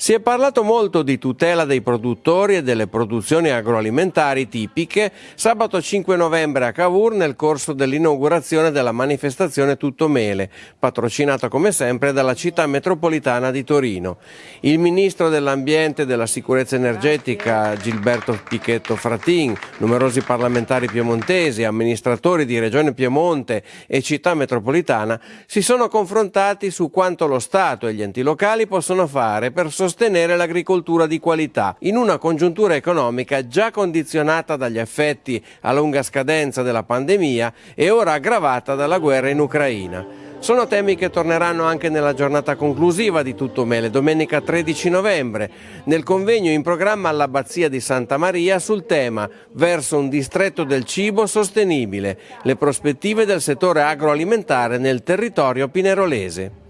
Si è parlato molto di tutela dei produttori e delle produzioni agroalimentari tipiche sabato 5 novembre a Cavour nel corso dell'inaugurazione della manifestazione Tutto Mele, patrocinata come sempre dalla città metropolitana di Torino. Il ministro dell'Ambiente e della Sicurezza Energetica Gilberto Pichetto Fratin, numerosi parlamentari piemontesi, amministratori di Regione Piemonte e città metropolitana si sono confrontati su quanto lo Stato e gli enti locali possono fare per sostenere sostenere l'agricoltura di qualità in una congiuntura economica già condizionata dagli effetti a lunga scadenza della pandemia e ora aggravata dalla guerra in Ucraina. Sono temi che torneranno anche nella giornata conclusiva di Tutto Mele, domenica 13 novembre, nel convegno in programma all'Abbazia di Santa Maria sul tema Verso un distretto del cibo sostenibile, le prospettive del settore agroalimentare nel territorio pinerolese.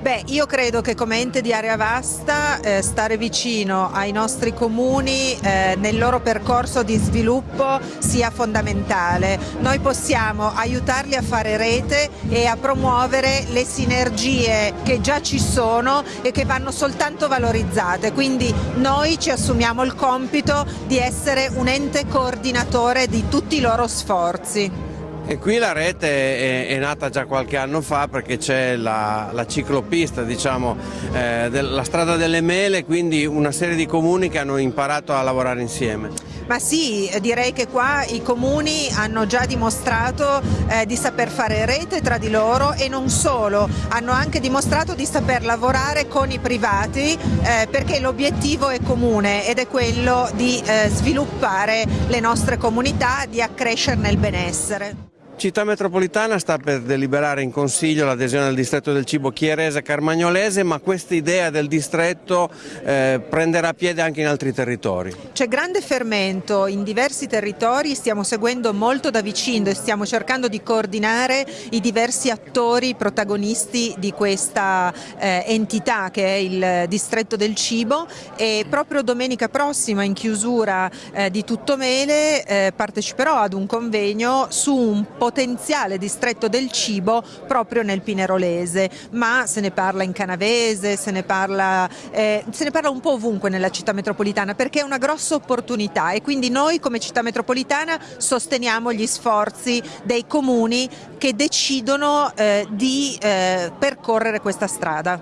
Beh, io credo che come ente di area vasta eh, stare vicino ai nostri comuni eh, nel loro percorso di sviluppo sia fondamentale. Noi possiamo aiutarli a fare rete e a promuovere le sinergie che già ci sono e che vanno soltanto valorizzate, quindi noi ci assumiamo il compito di essere un ente coordinatore di tutti i loro sforzi. E qui la rete è, è, nata già qualche anno fa perché c'è la, la, ciclopista, diciamo, eh, del, la strada delle mele, quindi una serie di comuni che hanno imparato a lavorare insieme. Ma sì, direi che qua i comuni hanno già dimostrato eh, di saper fare rete tra di loro e non solo, hanno anche dimostrato di saper lavorare con i privati eh, perché l'obiettivo è comune ed è quello di eh, sviluppare le nostre comunità, di accrescerne il benessere. Città metropolitana sta per deliberare in consiglio l'adesione al distretto del cibo chierese carmagnolese, ma questa idea del distretto eh, prenderà piede anche in altri territori. C'è grande fermento in diversi territori, stiamo seguendo molto da vicino e stiamo cercando di coordinare i diversi attori protagonisti di questa eh, entità che è il distretto del cibo e proprio domenica prossima in chiusura eh, di Tuttomele eh, parteciperò ad un convegno su un po' potenziale distretto del cibo proprio nel Pinerolese, ma se ne parla in Canavese, se ne parla, eh, se ne parla un po' ovunque nella città metropolitana perché è una grossa opportunità e quindi noi come città metropolitana sosteniamo gli sforzi dei comuni che decidono eh, di eh, percorrere questa strada.